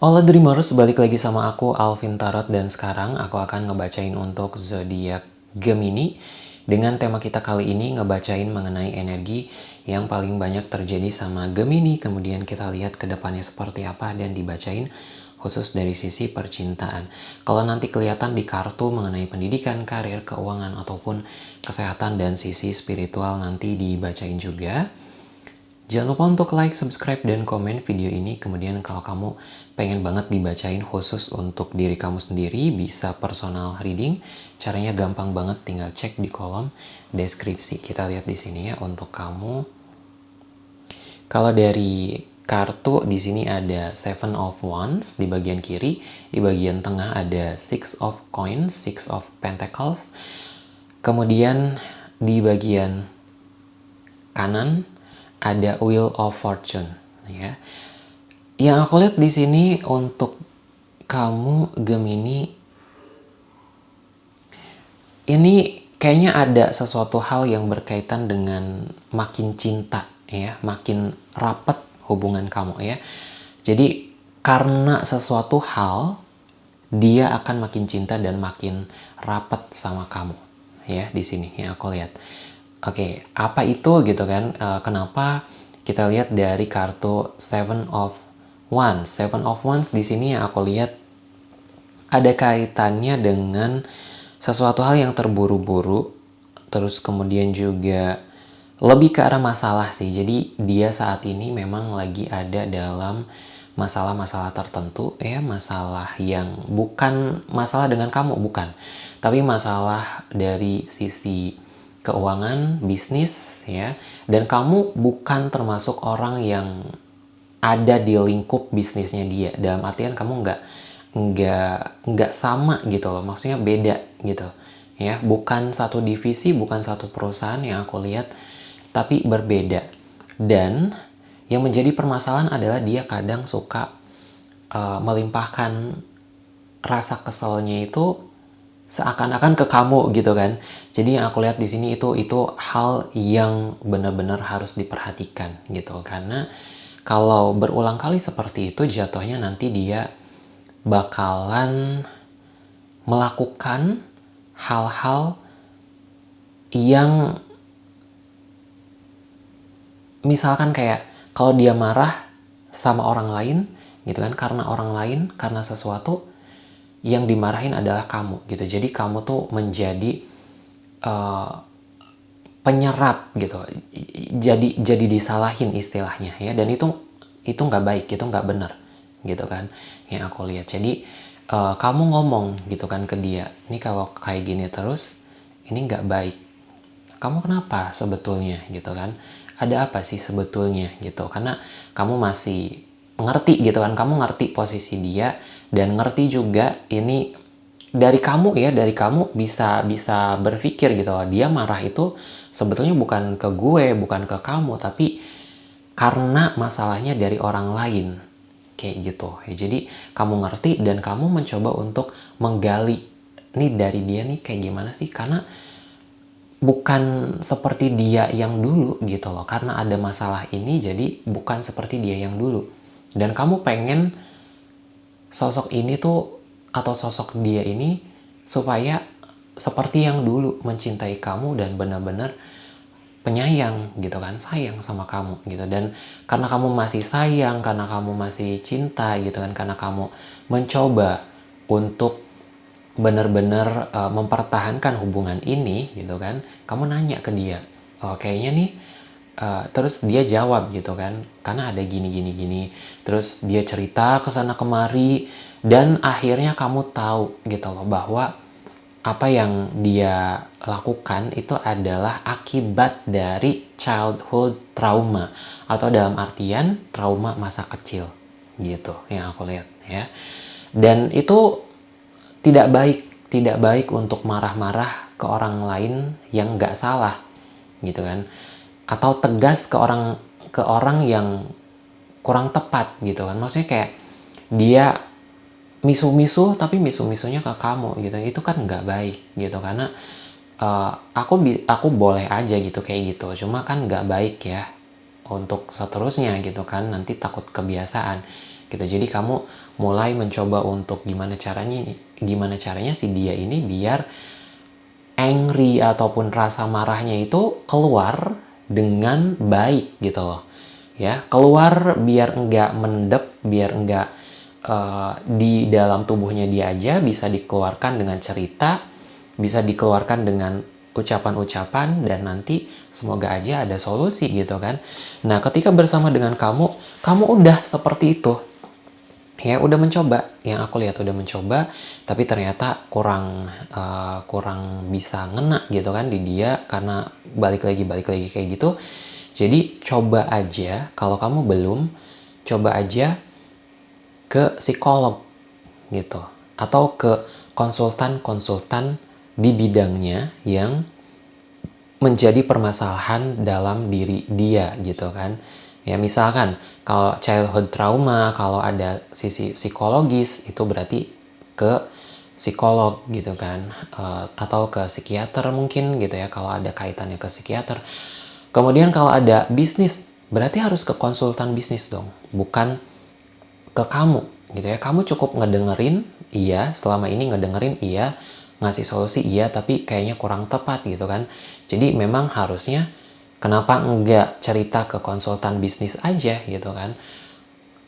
Hola Dreamers, balik lagi sama aku Alvin Tarot dan sekarang aku akan ngebacain untuk zodiak Gemini dengan tema kita kali ini ngebacain mengenai energi yang paling banyak terjadi sama Gemini kemudian kita lihat ke depannya seperti apa dan dibacain khusus dari sisi percintaan. Kalau nanti kelihatan di kartu mengenai pendidikan, karir, keuangan ataupun kesehatan dan sisi spiritual nanti dibacain juga. Jangan lupa untuk like, subscribe, dan komen video ini. Kemudian kalau kamu pengen banget dibacain khusus untuk diri kamu sendiri, bisa personal reading. Caranya gampang banget, tinggal cek di kolom deskripsi. Kita lihat di sini ya untuk kamu. Kalau dari kartu di sini ada Seven of Wands di bagian kiri, di bagian tengah ada Six of Coins, Six of Pentacles. Kemudian di bagian kanan ada Wheel of Fortune ya. Yang aku lihat di sini untuk kamu Gemini ini kayaknya ada sesuatu hal yang berkaitan dengan makin cinta ya, makin rapat hubungan kamu ya. Jadi karena sesuatu hal dia akan makin cinta dan makin rapat sama kamu ya di sini yang aku lihat. Oke, okay, apa itu gitu kan? Uh, kenapa kita lihat dari kartu Seven of Wands? Seven of Wands di sini yang aku lihat ada kaitannya dengan sesuatu hal yang terburu-buru, terus kemudian juga lebih ke arah masalah sih. Jadi dia saat ini memang lagi ada dalam masalah-masalah tertentu ya, masalah yang bukan masalah dengan kamu bukan, tapi masalah dari sisi keuangan, bisnis, ya, dan kamu bukan termasuk orang yang ada di lingkup bisnisnya dia. Dalam artian kamu nggak nggak nggak sama gitu loh, maksudnya beda gitu, ya, bukan satu divisi, bukan satu perusahaan yang aku lihat, tapi berbeda. Dan yang menjadi permasalahan adalah dia kadang suka uh, melimpahkan rasa keselnya itu seakan-akan ke kamu gitu kan. Jadi yang aku lihat di sini itu itu hal yang benar-benar harus diperhatikan gitu karena kalau berulang kali seperti itu jatuhnya nanti dia bakalan melakukan hal-hal yang misalkan kayak kalau dia marah sama orang lain gitu kan karena orang lain karena sesuatu yang dimarahin adalah kamu gitu. Jadi kamu tuh menjadi uh, penyerap gitu. Jadi jadi disalahin istilahnya ya. Dan itu itu nggak baik itu nggak benar gitu kan yang aku lihat. Jadi uh, kamu ngomong gitu kan ke dia ini kalau kayak gini terus ini nggak baik. Kamu kenapa sebetulnya? Gitu kan. Ada apa sih sebetulnya? Gitu. Karena kamu masih ngerti gitu kan. Kamu ngerti posisi dia dan ngerti juga ini dari kamu ya dari kamu bisa bisa berpikir gitu loh. Dia marah itu sebetulnya bukan ke gue bukan ke kamu tapi karena masalahnya dari orang lain. Kayak gitu. Ya jadi kamu ngerti dan kamu mencoba untuk menggali nih dari dia nih kayak gimana sih? Karena bukan seperti dia yang dulu gitu loh. Karena ada masalah ini jadi bukan seperti dia yang dulu. Dan kamu pengen sosok ini tuh atau sosok dia ini supaya seperti yang dulu mencintai kamu dan benar-benar penyayang gitu kan sayang sama kamu gitu. Dan karena kamu masih sayang karena kamu masih cinta gitu kan karena kamu mencoba untuk benar-benar uh, mempertahankan hubungan ini gitu kan kamu nanya ke dia oh, kayaknya nih Uh, terus dia jawab gitu kan karena ada gini gini gini. Terus dia cerita ke sana kemari dan akhirnya kamu tahu gitu loh bahwa apa yang dia lakukan itu adalah akibat dari childhood trauma atau dalam artian trauma masa kecil gitu yang aku lihat ya. Dan itu tidak baik tidak baik untuk marah-marah ke orang lain yang nggak salah gitu kan atau tegas ke orang ke orang yang kurang tepat gitu kan. Maksudnya kayak dia misu-misu tapi misu-misunya ke kamu gitu. Itu kan nggak baik gitu karena uh, aku aku boleh aja gitu kayak gitu. Cuma kan nggak baik ya untuk seterusnya gitu kan nanti takut kebiasaan gitu. Jadi kamu mulai mencoba untuk gimana caranya gimana caranya si dia ini biar angry ataupun rasa marahnya itu keluar dengan baik gitu loh ya keluar biar enggak mendep biar enggak uh, di dalam tubuhnya dia aja bisa dikeluarkan dengan cerita bisa dikeluarkan dengan ucapan-ucapan dan nanti semoga aja ada solusi gitu kan. Nah, ketika bersama dengan kamu, kamu udah seperti itu. Ya, udah mencoba. Yang aku lihat udah mencoba, tapi ternyata kurang uh, kurang bisa ngena gitu kan di dia karena balik lagi balik lagi kayak gitu. Jadi coba aja kalau kamu belum, coba aja ke psikolog gitu atau ke konsultan-konsultan di bidangnya yang menjadi permasalahan dalam diri dia gitu kan ya misalkan kalau childhood trauma kalau ada sisi psikologis itu berarti ke psikolog gitu kan uh, atau ke psikiater mungkin gitu ya kalau ada kaitannya ke psikiater. Kemudian kalau ada bisnis berarti harus ke konsultan bisnis dong bukan ke kamu gitu ya. Kamu cukup ngedengerin iya selama ini ngedengerin iya ngasih solusi iya tapi kayaknya kurang tepat gitu kan. Jadi memang harusnya kenapa enggak cerita ke konsultan bisnis aja gitu kan?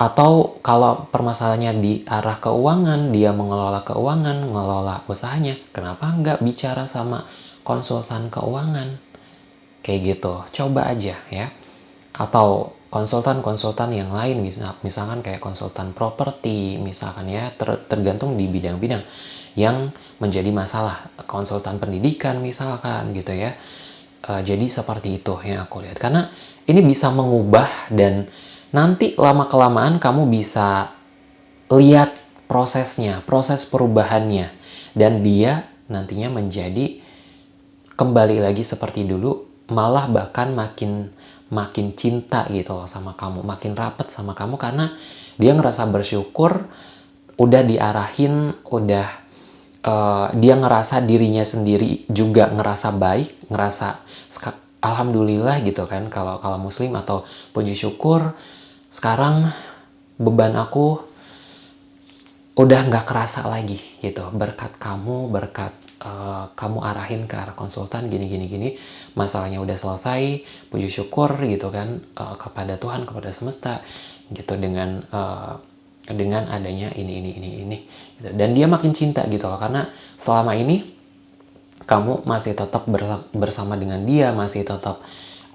Atau kalau permasalahannya di arah keuangan dia mengelola keuangan mengelola usahanya kenapa enggak bicara sama konsultan keuangan? Kayak gitu. Coba aja ya. Atau konsultan-konsultan yang lain misalkan kayak konsultan properti misalkan ya ter, tergantung di bidang-bidang yang menjadi masalah. Konsultan pendidikan misalkan gitu ya uh, jadi seperti itu yang aku lihat. Karena ini bisa mengubah dan nanti lama kelamaan kamu bisa lihat prosesnya proses perubahannya. Dan dia nantinya menjadi kembali lagi seperti dulu malah bahkan makin makin cinta gitu loh sama kamu makin rapet sama kamu karena dia ngerasa bersyukur udah diarahin udah uh, dia ngerasa dirinya sendiri juga ngerasa baik, ngerasa alhamdulillah gitu kan kalau kalau muslim atau puji syukur sekarang beban aku udah nggak kerasa lagi gitu. Berkat kamu berkat uh, kamu arahin ke arah konsultan gini gini gini masalahnya udah selesai puji syukur gitu kan uh, kepada Tuhan kepada semesta gitu dengan dengan adanya ini ini ini ini gitu. dan dia makin cinta gitu loh karena selama ini kamu masih tetap bersama dengan dia masih tetap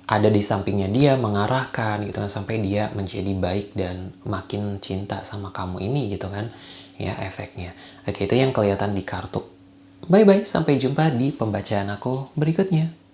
ada di sampingnya dia mengarahkan gitu kan sampai dia menjadi baik dan makin cinta sama kamu ini gitu kan ya efeknya. Oke itu yang kelihatan di kartu. Bye bye sampai jumpa di pembacaan aku berikutnya